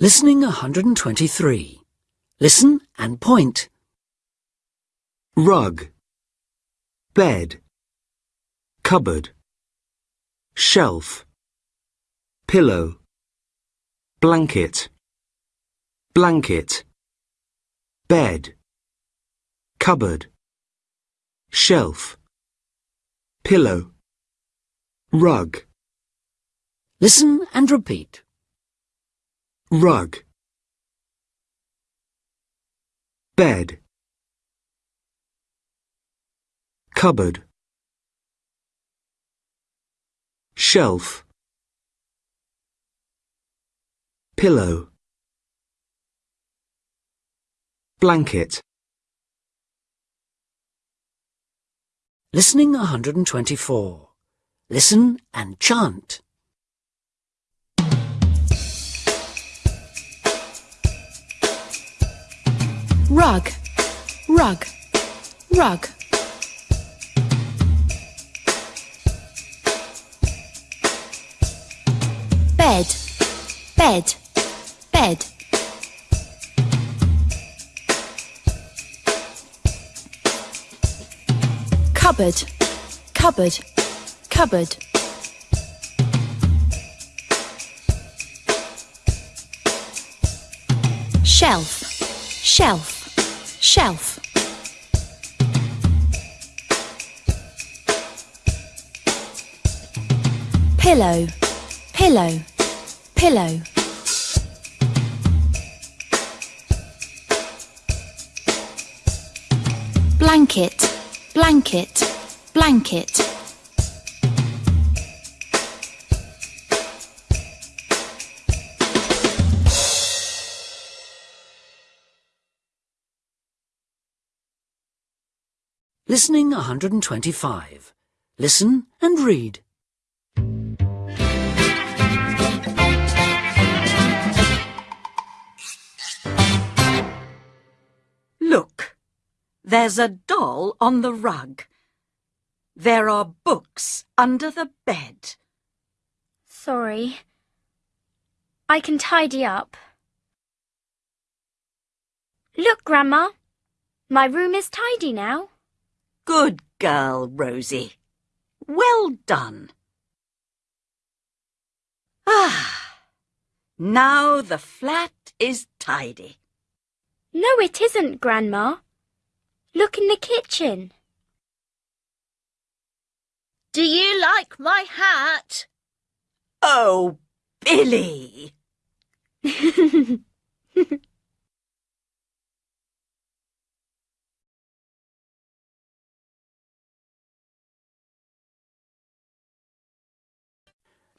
Listening 123. Listen and point. rug, bed, cupboard, shelf, pillow, blanket, blanket, bed, cupboard, shelf, pillow, rug, Listen and repeat. Rug, bed, cupboard, shelf, pillow, blanket, Listening 124. Listen and chant. Rug, rug, rug. Bed, bed, bed. Cupboard, cupboard, cupboard. Shelf, shelf, shelf. Pillow, pillow, pillow. Blanket, blanket, blanket. Listening 125. Listen and read. Look, there's a doll on the rug. There are books under the bed. Sorry. I can tidy up. Look, Grandma. My room is tidy now. Good girl, Rosie. Well done. Ah, now the flat is tidy. No, it isn't, Grandma. Look in the kitchen. Do you like my hat? Oh, Billy!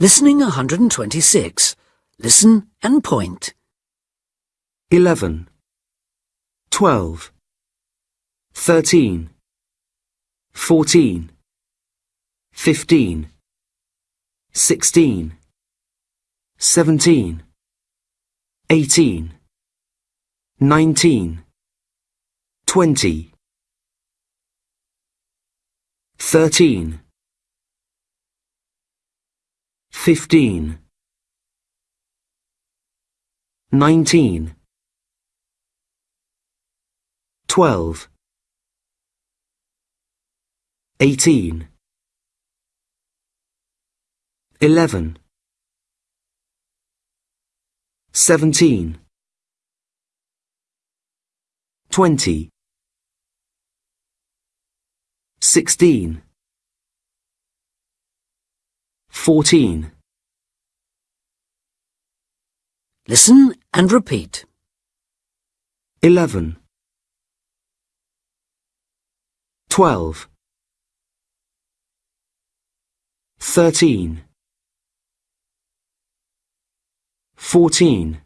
Listening 126. Listen and point. 11, 12, 13, 14, 15, 16, 17, 18, 19, 20, 13, 15, 19, 12, 18, 11, 17, 20, 16, 14, Listen and repeat. 11, 12, 13, 14,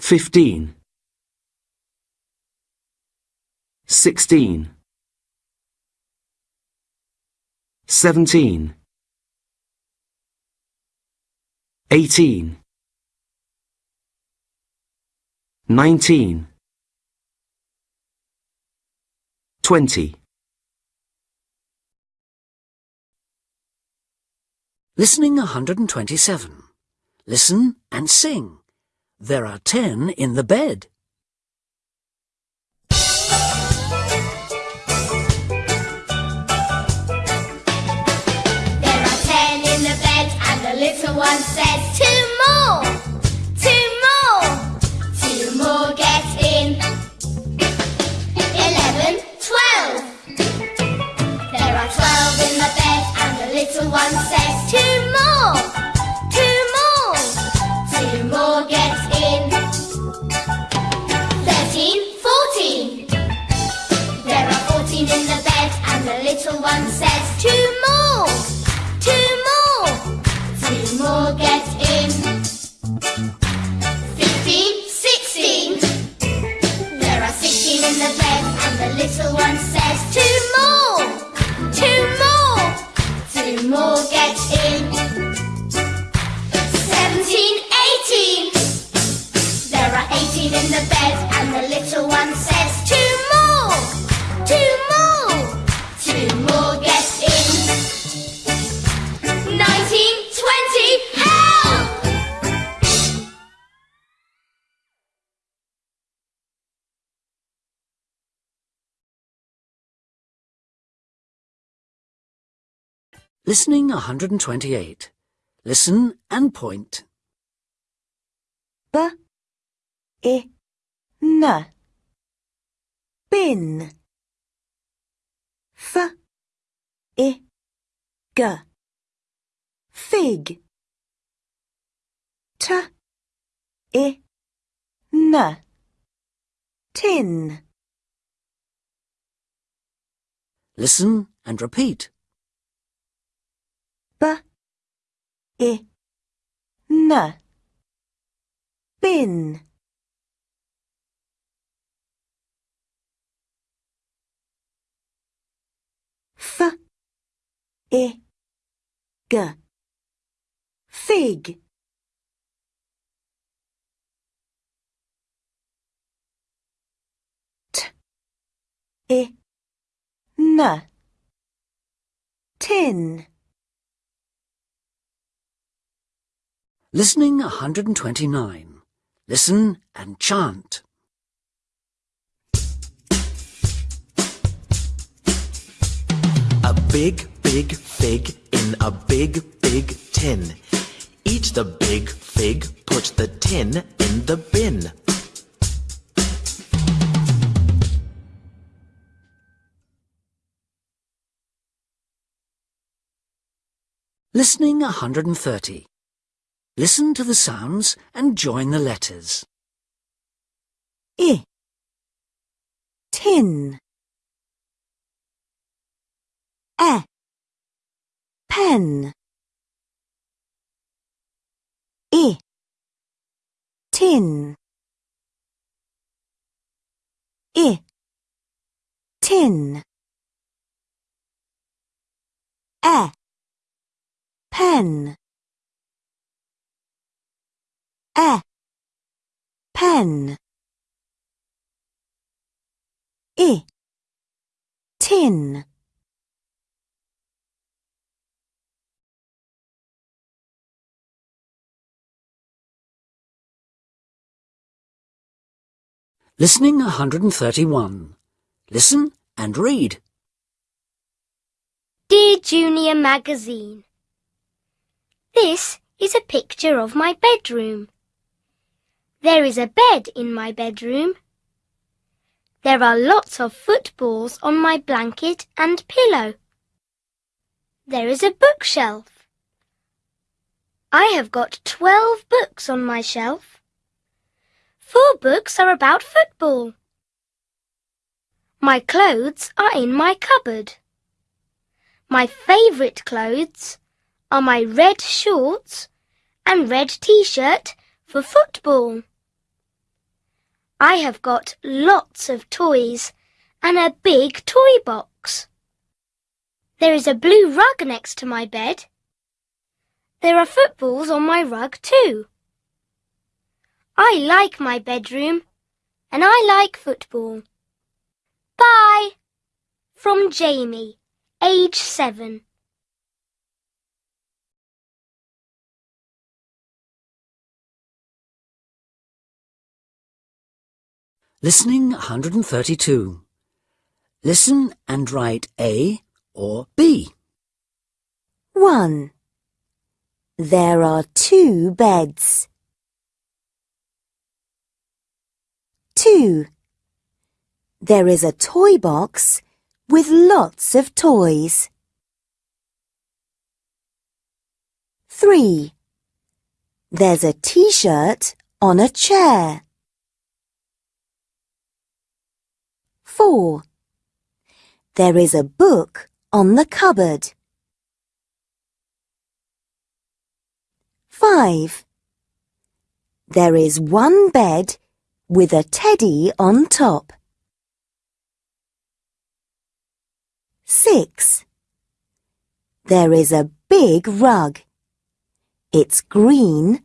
15, 16, 17, 18, 19, 20. Listening 127. Listen and sing. There are ten in the bed. One says, Two more, two more, two more in. Eleven, twelve. There are twelve in the bed, and the little one says, Two more, two more, two more in. Thirteen, fourteen. There are fourteen in the bed, and the little one says, Two more, in. There are eighteen in the bed, and the little one says, Two more, two more, Listening 128. Listen and point. B. I N. Bin. F. I. G. Fig. T. I. N. Tin. Listen and repeat. B I N bin F I G. Fig. T I N. Tin Listening 129. Listen and chant. A big, big fig in a big, big tin. Eat the big fig, put the tin in the bin. Listening 130. Listen to the sounds and join the letters. I. Tin. E. Pen. I. Tin. I. Tin. E. Pen E pen I tin Listening 131. Listen and read. Dear Junior Magazine, This is a picture of my bedroom. There is a bed in my bedroom. There are lots of footballs on my blanket and pillow. There is a bookshelf. I have got twelve books on my shelf. Four books are about football. My clothes are in my cupboard. My favourite clothes are my red shorts and red t-shirt for football. I have got lots of toys and a big toy box. There is a blue rug next to my bed. There are footballs on my rug too. I like my bedroom and I like football. Bye. From Jamie, age seven. Listening 132. Listen and write A or B. 1. There are two beds. 2. There is a toy box with lots of toys. 3. There's a t-shirt on a chair. 4. There is a book on the cupboard. 5. There is one bed with a teddy on top. 6. There is a big rug. It's green